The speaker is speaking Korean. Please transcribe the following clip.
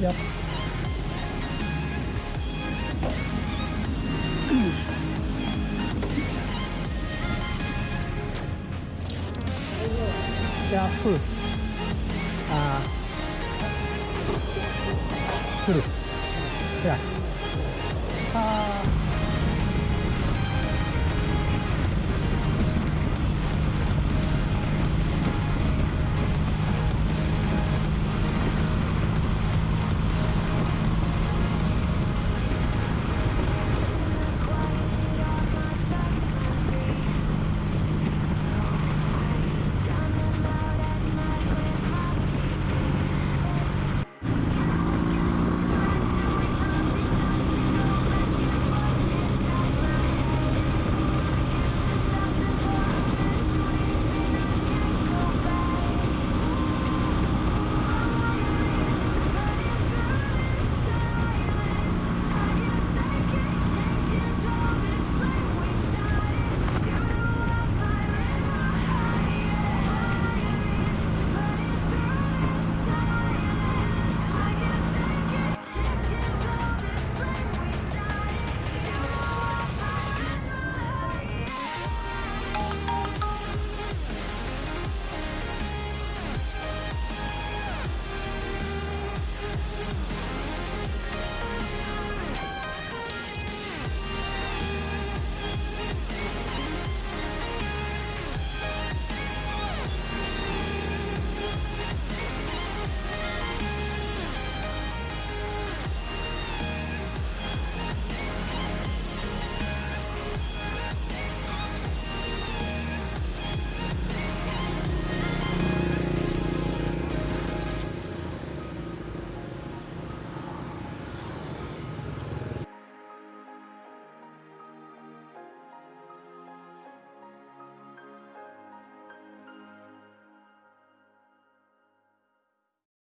Yep. Yeah, full. Ah. full. Yeah. Ah.